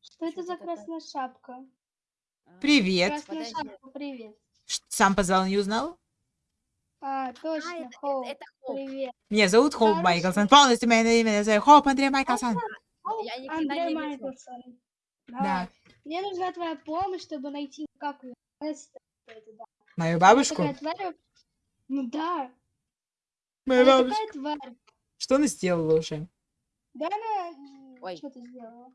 что это за красная шапка? А, Привет. Красная Подожди. шапка, привет. Сам позвал, не узнал? А, А, точно, это, Хоуп, привет. Меня зовут Хоуп Хорошо. Майклсон. Полностью мое имя называю Хоуп Андрей Майклсон. Андрей. Майклсон. Да. Мне нужна твоя помощь, чтобы найти, как ее Эстер, это, да. Мою бабушку. Ну да, такая тварь. Что она сделала уже? Да она... Ой. Что ты сделала?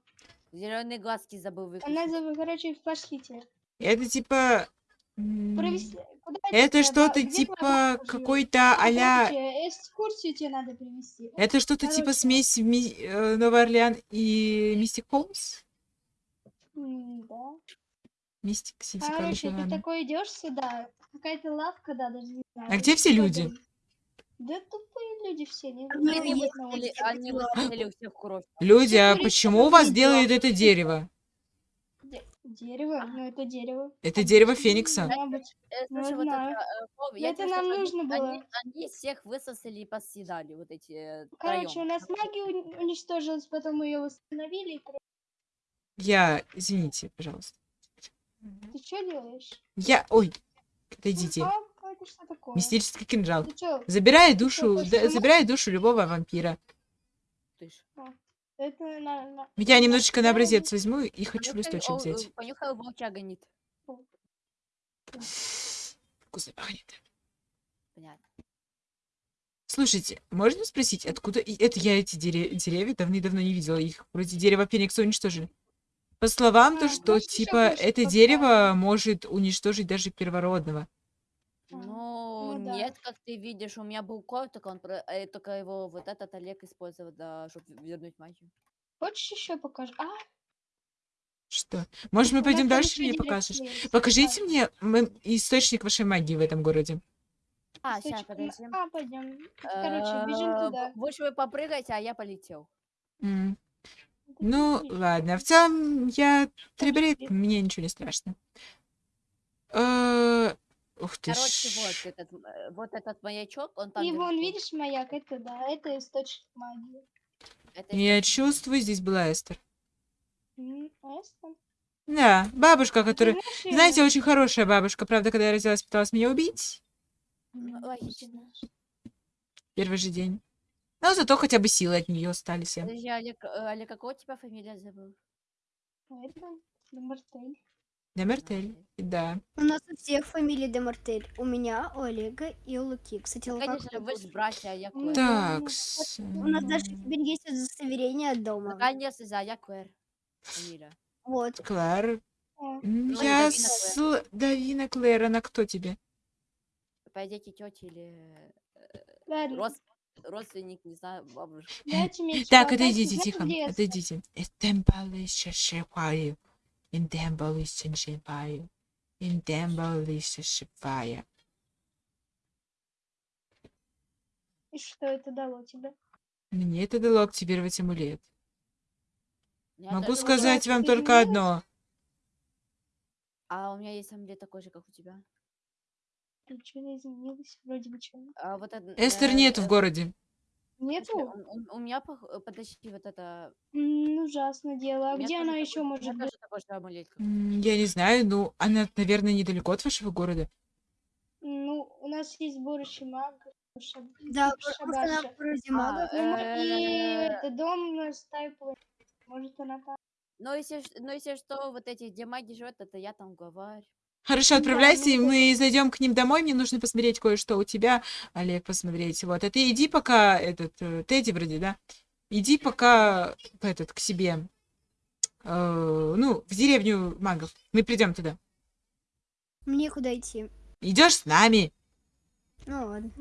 Зеленые глазки забыл выключить. Она, за- короче, пошлите. Это типа... Провести... Куда Это что-то типа какой-то а-ля... короче, экскурсию тебе надо привести. Это что-то типа смесь Ми- э, Новый Орлеан и Мистик Холмс? Да. Мистик Сити, Короче, короче, ты такой идешь сюда, какая-то лавка, да, даже не знаю. А где все Типа люди? дом. Да тупые люди все, не Ну, знаю. Они улице. они выстрелили у всех кровь. Люди, а почему у вас делают это дерево? Де- Дерево? Ну, это дерево. Это дерево Обычно, Феникса. Э, Ну, Слушай, вот это, знаю. э, это нам нужно было. они всех высосали и посъедали, вот эти э, Короче, у нас магия уни- уничтожилась, потом ее восстановили. Я... Извините, пожалуйста. Ты что делаешь? Я... Ой, отойдите. А, что такое? Мистический кинжал. Что? Забирай что, душу, да- забирай душу любого вампира. Ж. Это на... на- Я немножечко на образец возьму и хочу Понюхай, листочек взять. э, Понюхай, волча гонит. Вкусно пахнет. Понятно. Слушайте, можно спросить, откуда... Это я эти дере- деревья давно-давно не видела. Их вроде дерево Феникса уничтожили. По словам, то, А, что, можешь ещё типа, это поставить? дерево может уничтожить даже первородного. А, Ну, ну да. нет, как ты видишь, у меня был кот, только, он, про- э, только его вот этот Олег использовал, да, чтобы вернуть магию. Хочешь еще покажу? А, Что? Может, мы у нас пойдем дальше, мне дерево покажешь? Покажите Да. мне м, источник вашей магии в этом городе. А, сейчас, подожди. А, пойдем. Короче, бежим Э, туда. Больше вы попрыгайте, а я полетел. М, Ну, ладно. В целом, я трибрит, привет. мне ничего не страшно. Э, Ух ты Короче, ж. вот этот, э, вот этот маячок, он там И вон, видишь маяк? Это да, это источник магии. Это Я источник. чувствую, здесь была Эстер. Я сам- Да, бабушка, которая... знаешь? Знаете, очень хорошая бабушка. Правда, когда я родилась, пыталась меня убить. Логично. Первый же день. Но зато хотя бы силы от нее остались. Подожди, Олег, Олег, какого у тебя фамилия забыл? Это Демартель. Демертель. Да. У нас у всех фамилии Демартель. У меня, у Олега и у Луки. Кстати, Лука Конечно, вы же братья, а я да. Так. У нас даже теперь есть удостоверение от дома. Наконец-то, да, я Клэр. Фамилия. Вот. Клэр. Ну, Я сл... Давина Клэр, она кто тебе? Пойдите тети или э, род- родственник, не знаю, бабушка. Так, чего, дайте отойдите, мне тихо. Лес. Отойдите. Тембалище шипаю. Тембалище шипаю. Тембалище шипаю. И что это дало тебе? Мне это дало активировать амулет. Я Могу сказать вам только одно. А у меня есть амулет такой же, как у тебя. Ничего не изменилось, вроде бы. А вот это, Эстер э, нету в э, городе. Нету? у, у- у меня, пох- э, подожди, вот это... М, ужасное дело. А где она такой- еще может быть? такой М, Я не знаю, ну, она, наверное, недалеко от вашего города. Ну, у нас есть сборище магов. шаб- Да, просто на городе А, магов. Ну, И э, это дом на стае планет. Может, она там. Ну, если, ну, если что, вот эти, где маги живут, это я там главарь. Хорошо, отправляйся, и ну, мы зайдем к ним домой. Мне нужно посмотреть кое-что у тебя, Олег, посмотреть. Вот, а ты иди пока, этот, э, Тедди вроде, да? Иди пока, этот, к себе, э, ну, в деревню магов. Мы придем туда. Мне куда идти? Идешь с нами? Ну ладно.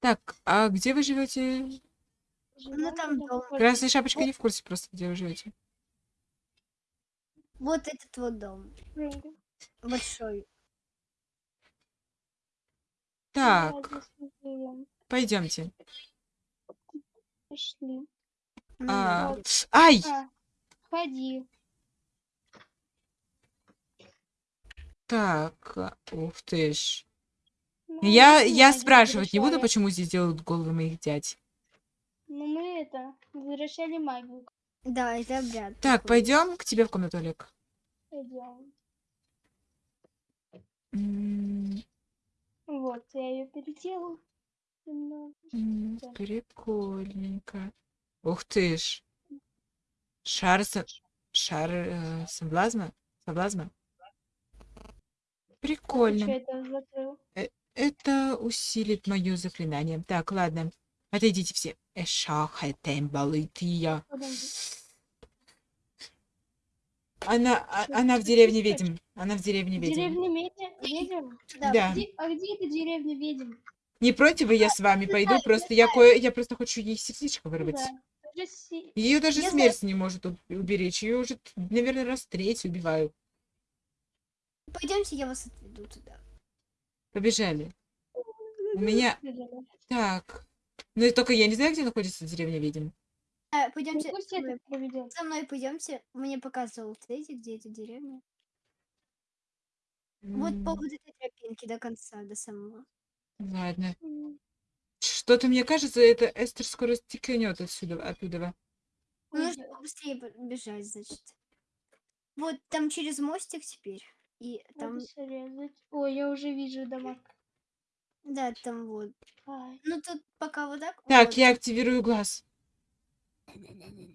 Так, а где вы живете? Живём там дом. Красная шапочка не в курсе просто, где вы живете. Вот этот вот дом. Большой. Так, пойдемте. Пошли. Ну А, ай! А, ходи. Так, ух ты ж. Ну, Ну, Я, я спрашивать не буду, почему здесь делают головы моих дядь. Ну, мы это, возвращали магию. Да, это обряд. Так, пойдем к тебе в комнату, Олег. Пойдем. Вот, я ее переделал. немного. м, Да. Прикольненько. Ух ты ж. Шар, со- шар э, соблазна? Соблазна? Прикольно. это закрыл? Это усилит мое заклинание. Так, ладно. Отойдите все. Эшахетем балытия. Подожди. Она, а- она в деревне ведьм. Она в деревне ведьм. Деревня ведьм? Да, Да. Где- а где эта деревня ведьм? Не против, я с вами пойду. Просто я кое, я просто хочу ей сердечко вырвать. Да. Даже си- Ее даже смерть не может уб- уберечь. Ее уже, наверное, раз третий убивают. Пойдемте, я вас отведу туда. Побежали. У меня... Так. Ну и только я не знаю, где находится деревня ведьм. А, Ну, пойдемте со мной. пойдемте. Мне показывал Тедди, где эта деревня. Вот по вот этой тропинке до конца, до самого. Ладно. М, Что-то мне кажется, это Эстер скоро стекнет отсюда, оттуда. Ну, нужно побыстрее б- бежать, значит. Вот там через мостик теперь. И там. Ой, я уже вижу дома. Да, там вот. Ну тут пока вот так. Так, вот. я активирую глаз.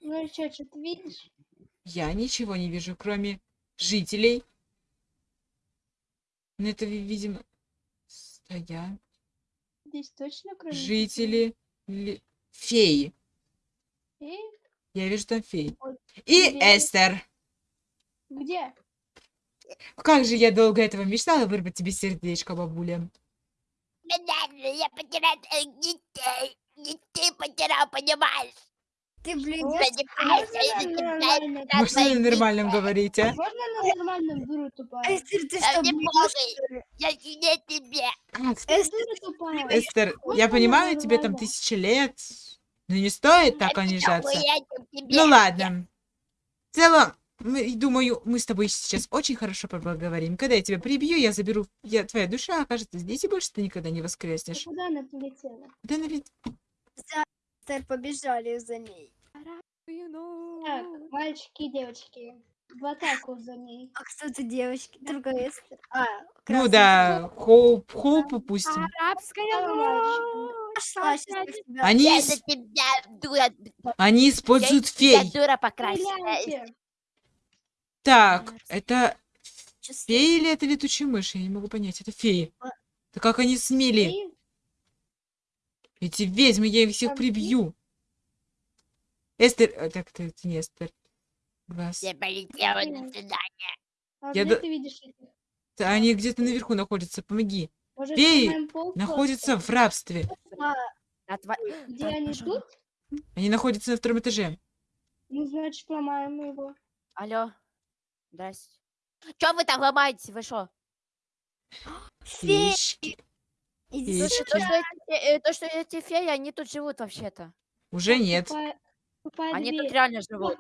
Ну чё, что ты видишь? Я ничего не вижу, кроме жителей. Ну, это, ви- видимо, стоят Здесь точно кроме жители ли- феи. людей? Я вижу там феи. Ой, И где? Эстер. Где? Как же я долго этого мечтала вырвать тебе сердечко, бабуля. Я потерял детей. Детей потерял, понимаешь? Ты, блин, Ой, Занимайся, Можно на нормальном? Можно на нормальном говорить, а? Можно на нормальном, дура тупая? Эстер, ты что, блин. Я сильнее тебе. А, Ты Эстер, тупая. Эстер, я понимаю, тебе там тысячи лет. Но не стоит так унижаться. Ну ладно. В целом, мы, думаю, мы с тобой сейчас очень хорошо поговорим. Когда я тебя прибью, я заберу, я, твоя душа окажется здесь, и больше ты никогда не воскреснешь. Куда она полетела? Да, наве- Эстер, побежали за ней. Так, мальчики и девочки, в атаку за ней. А кто то девочки? Только Эстер. А, Ну да, Хоуп, Хоуп упустим. Арабская Пошла, сейчас я тебя- Они, Я они используют Я фей. дура покрасила. Так, это феи или это летучие мыши? Я не могу понять. Это феи. А. Да как они смели? Эти ведьмы, я их всех Там прибью. Эстер, э, так, это, это не Эстер. Вас. Я полетела на свидание. а Я где до- ты видишь их? Да Они где-то наверху находятся, помоги. Может, Феи Находятся в рабстве. А, Отва- Где Так, они тут? Они находятся на втором этаже. Ну, значит, ломаем его. Алло. Здрасте. Чё вы там ломаете? Вы. Феечки. Иди Феечки. То, что эти, э, то, что эти феи, они тут живут вообще-то. Уже нет. Они тут реально живут.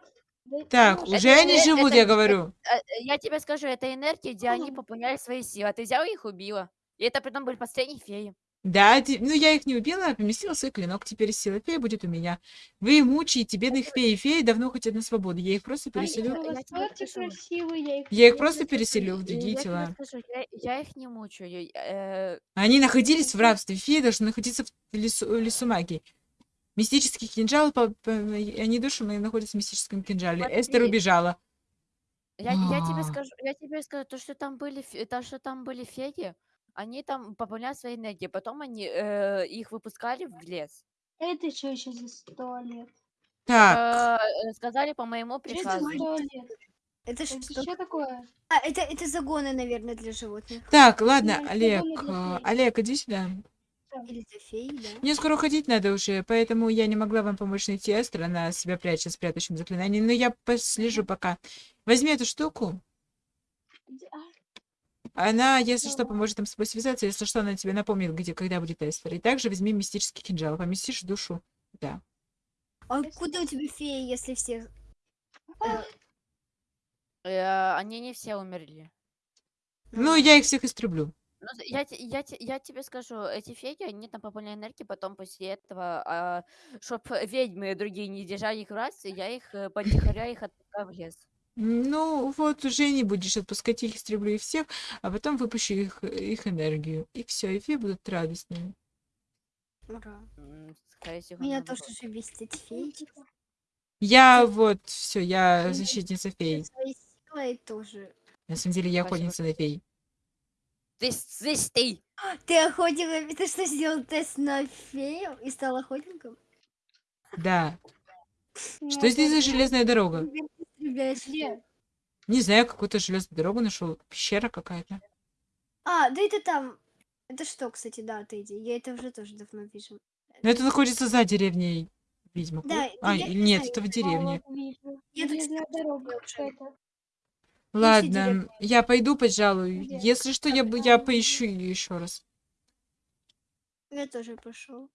Так, уже Это- они это- живут, это- я говорю. Э, э, Я тебе скажу, это энергия, где они пополняли свои силы. А ты взяла и их убила. И это при том были последние феи. Да, ну я их не убила, а поместила свой клинок. Теперь сила феи будет у меня. Вы мучаете бедных фей. Феи давно хотят на свободу. Я их просто переселю. Ну, я я их Я просто переселю в другие я тела. скажу, я, я их не мучаю. э, Они находились в рабстве. Феи должны находиться в лесу, лесу магии. Мистический кинжал, по- по- они души мои находятся в мистическом кинжале. Смотри. Эстер убежала. Я, я тебе А. скажу, я тебе скажу, то, что там были, то, что там были феи, они там пополняли свои энергии, потом они э, их выпускали в лес. Это что еще за туалет? Так, Э, э, сказали по моему Что это приказу. за туалет? Это Это что? что такое? А, это, это загоны, наверное, для животных. так, ладно, Ну, Олег, а, фей. Олег, иди сюда. Феи, да? Мне скоро уходить надо уже, поэтому я не могла вам помочь найти Эстер, она себя прячет с прятущим заклинанием, но я послежу пока. Возьми эту штуку, а, она, если что, поможет нам с тобой связаться, если что, она тебе напомнит, где, когда будет Эстер. И также возьми мистический кинжал, поместишь в душу. Да. А куда у тебя феи, если всех... э, Э, они не все умерли. Ну, я их всех истреблю. Ну, я, я, я тебе скажу, эти феи, они там попали энергии, потом после этого, а, чтоб ведьмы другие не держали их в рации, я их э, потихоря их отпускаю в лес. Ну, вот уже не будешь отпускать их, истреблю их всех, а потом выпущу их, их энергию. И все, и феи будут радостными. Ура. Всего, Меня тоже уже бесит эти феечки. Я вот, все, я защитница фей. Своей тоже. На самом деле, я Спасибо. охотница на фей. Ты, слышь, ты! Ты охотник, ты что, сделал тест на фею и стал охотником? Да. Что здесь за железная дорога? Ты. Где? Не знаю, какую-то железную дорогу нашел. Пещера какая-то. А, да это там. Это что, кстати, да, Тедди? Я это уже тоже давно вижу. Но это находится за деревней Ведьмак. Да, А, я не нет, знаю, это в деревне. Я тут дорога я какая-то. Ладно, я пойду, пожалуй. Где? Если что, я, бы- я поищу ее еще раз. Я тоже пошел.